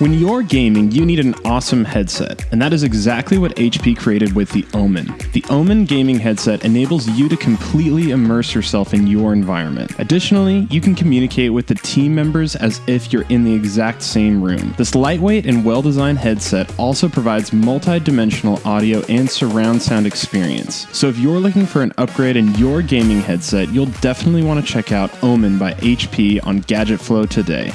When you're gaming, you need an awesome headset, and that is exactly what HP created with the Omen. The Omen gaming headset enables you to completely immerse yourself in your environment. Additionally, you can communicate with the team members as if you're in the exact same room. This lightweight and well designed headset also provides multi dimensional audio and surround sound experience. So if you're looking for an upgrade in your gaming headset, you'll definitely want to check out Omen by HP on Gadget Flow today.